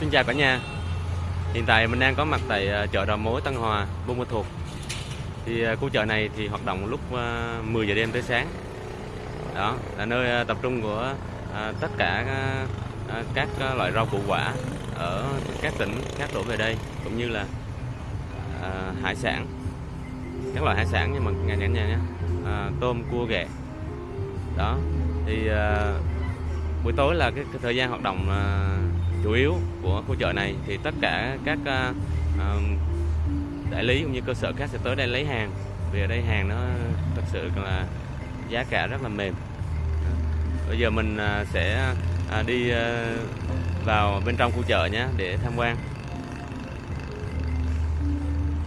Xin chào cả nhà. Hiện tại mình đang có mặt tại ờ, chợ đầu mối Tân Hòa, Buôn Ma Thuột. Thì ờ, khu chợ này thì hoạt động lúc ờ, 10 giờ đêm tới sáng. Đó, là nơi tập trung của tất cả các loại rau củ quả ở các tỉnh khác đổ về đây Cũng như là hải sản. Các loại hải sản nhưng mà nhà nhà nhà nhé à, Tôm, cua, ghẹ. Đó, thì buổi tối là cái, cái thời gian hoạt động chủ yếu của khu chợ này, thì tất cả các à, à, đại lý cũng như cơ sở khác sẽ tới đây lấy hàng. Vì ở đây hàng nó thật sự là giá cả rất là mềm. Bây giờ mình à, sẽ đi vào bên trong khu chợ nhé, để tham quan.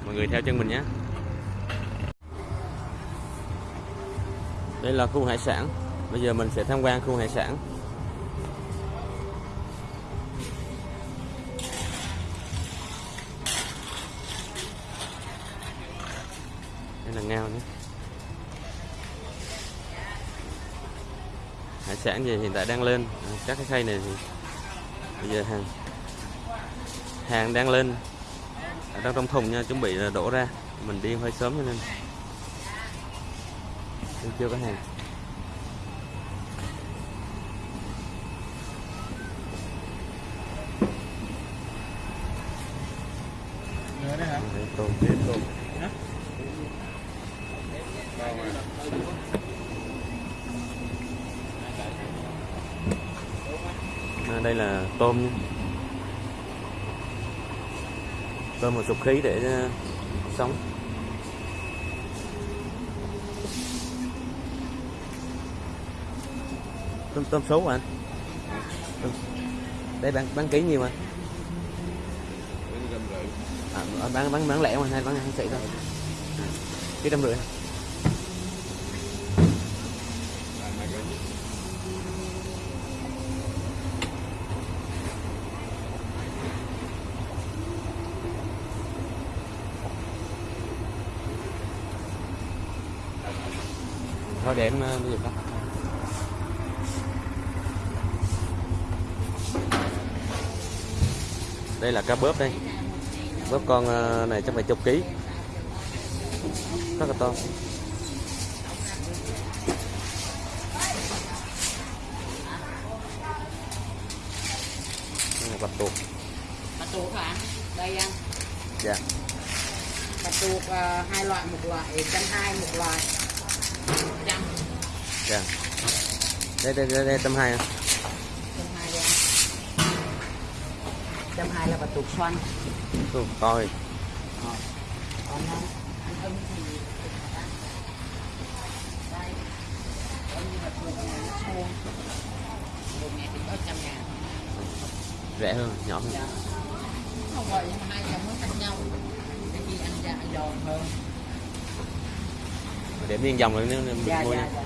Mọi người theo chân mình nhé. Đây là khu hải sản. Bây giờ mình sẽ tham quan khu hải sản. Là ngao nhé. Hải sản gì hiện tại đang lên. À, các cái khay này thì bây giờ hàng hàng đang lên. Ở đang trong thùng nha chuẩn bị là đổ ra. Mình đi hơi sớm cho nên. Chưa có hàng. Đấy tôm tôm? À, đây là tôm nha. tôm một sục khí để ờ, sống. Tôm tôm số anh? Tôm. đây bán bán ký nhiêu anh à, bán bán bán lẻ mà hay bán ăn xị thôi. À, ký trăm rưỡi thôi để em ờ, bây giờ đó đây là cá bớp đây. Bớp con ờ, này chắc phải chục ký. Rất là to. Bạch tuộc. Bạch tuộc hả? Đây anh dạ. Bạch tuộc à, hai loại một loại trăm hai một loại dạ đây đây đây, đây tâm hai anh trăm hai đây anh trăm hai là bạch tuộc xoăn. To rồi Ờ. còn anh anh thì đây. Thì có trăm ngàn rẻ hơn nhỏ hơn. Dạ. Không mà hai dòng nó khác nhau. Cái gì ăn dạ giòn hơn. Để miếng dòng rồi nếu nếu dạ mua dạ nha. dạ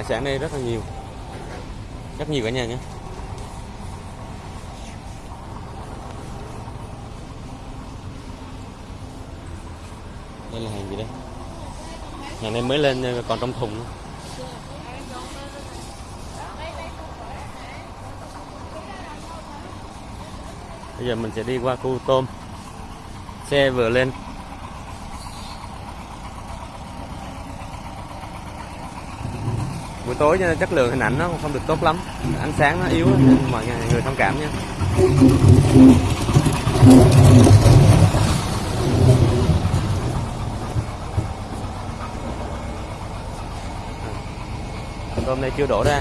hải sản đây rất là nhiều. Rất nhiều cả nhà nhé. Đây là hàng gì đây? Hàng này mới lên nhưng còn trong thùng. Nữa. bây giờ mình sẽ đi qua khu tôm. Xe vừa lên. Buổi tối cho nên chất lượng hình ảnh nó không được tốt lắm. Ánh sáng nó yếu, nên mọi người thông cảm nha. À. Tôm này chưa đổ ra.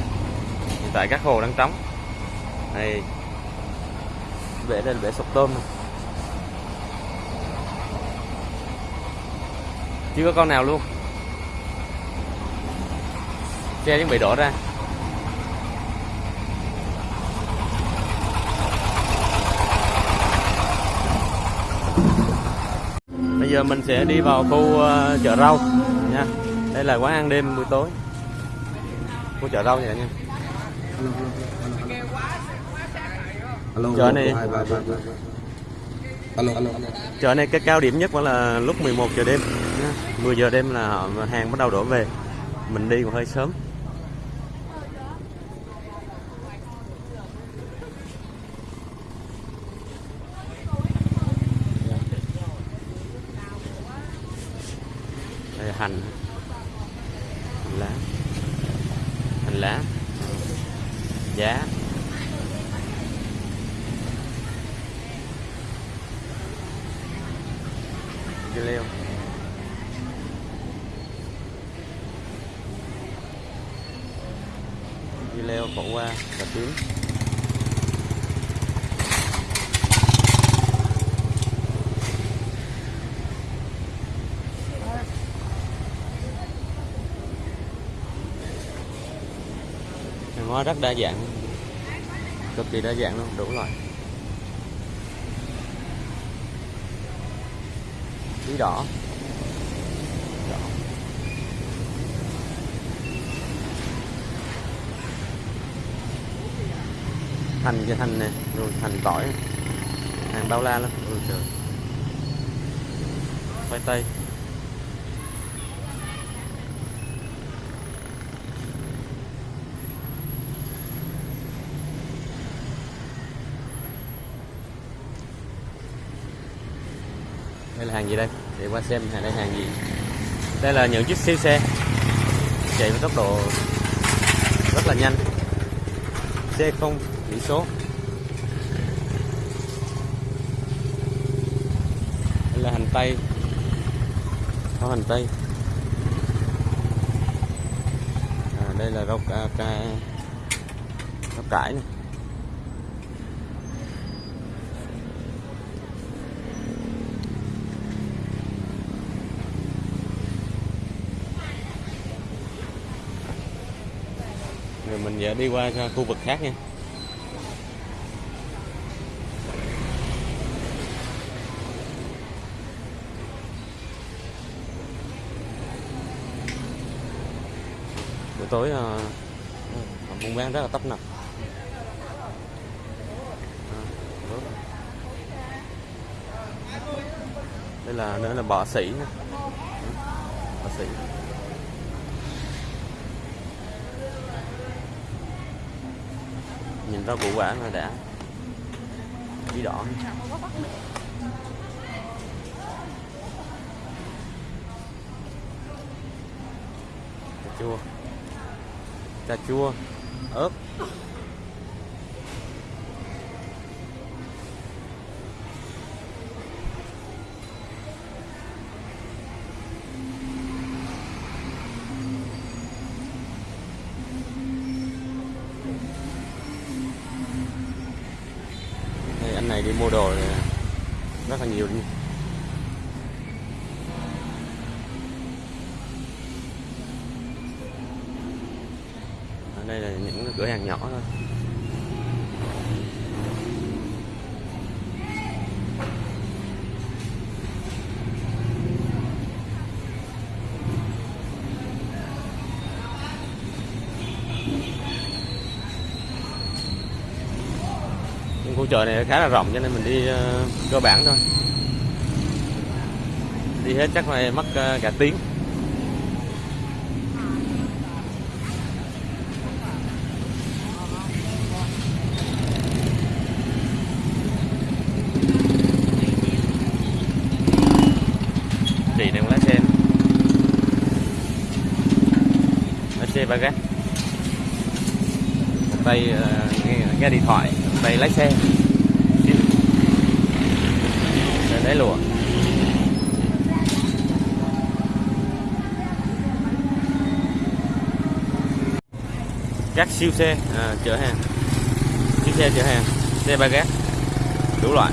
Hiện tại các hồ đang trống. Này bể đây là bể sụp tôm này. chưa có con nào luôn xe chuẩn bị đổ ra. Bây giờ mình sẽ đi vào khu ờ, chợ rau nha. Đây là quán ăn đêm buổi tối. Khu chợ rau vậy nha Chợ này- chợ này cái cao điểm nhất vẫn là lúc 11 giờ đêm nha. 10 giờ đêm là họ hàng bắt đầu đổ về. Mình đi còn hơi sớm đây là hành. Hành lá. Hành lá. Giá. Dưa leo. Dưa leo khổ qua cà tím rất đa dạng. Cực kỳ đa dạng luôn, đủ loại. Bí đỏ. Đỏ. Hành cái hành nè rồi hành tỏi. Hàng bao la lắm. Ôi trời. Khoai tây. Đây là hàng gì đây? Để qua xem hàng đây hàng gì. Đây là những chiếc siêu xe. Chạy với tốc độ rất là nhanh. Xe không biển số. Đây là hành tây. Có hành tây. À, đây là rau ca, ca rau cải này. Mình giờ đi qua à, khu vực khác nha. Buổi tối uh, buôn bán rất là tấp nập. À, Đây là nữa là bọ sĩ nè bọ sĩ nhìn rau củ quả rồi đã. Bí đỏ. Cà chua. Cà chua. Ớt. Đi mua đồ này rất là nhiều đi ở đây là những cửa hàng nhỏ thôi. Chợ này khá là rộng cho nên mình đi ờ, cơ bản thôi. Đi hết chắc phải mất ờ, cả tiếng. Chị đang lái xe. Lái xe ba gác. Tay ờ, nghe, nghe điện thoại tay lái xe. Để lấy lùa các siêu xe à, chở hàng. Siêu xe chở hàng. Xe ba gác. Đủ loại.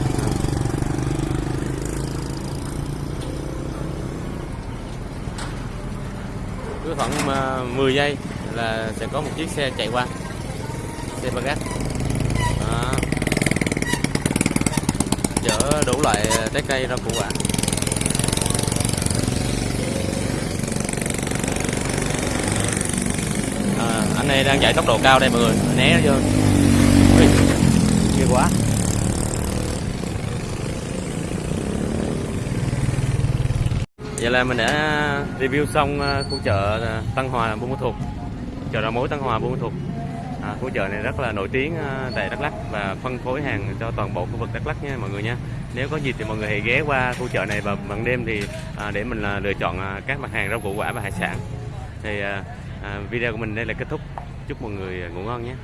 Cứ khoảng à, 10 giây là sẽ có một chiếc xe chạy qua. Xe ba gác. Chở đủ loại ờ, trái cây rau củ quả. À, anh này đang chạy tốc độ cao đây mọi người né vô. Ui, ghê quá. Vậy là mình đã review xong ờ, khu chợ ờ, Tân Hòa Buôn Ma Thuột. Chợ đầu mối Tân Hòa Buôn Ma Thuột à, khu chợ này rất là nổi tiếng à, tại Đắk Lắk và phân phối hàng cho toàn bộ khu vực Đắk Lắk nha mọi người nha. Nếu có dịp thì mọi người hãy ghé qua khu chợ này vào ban đêm thì à, để mình à, lựa chọn à, các mặt hàng rau củ quả và hải sản. Thì à, à, video của mình đây là kết thúc. Chúc mọi người ngủ ngon nhé.